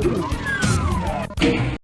Ooh.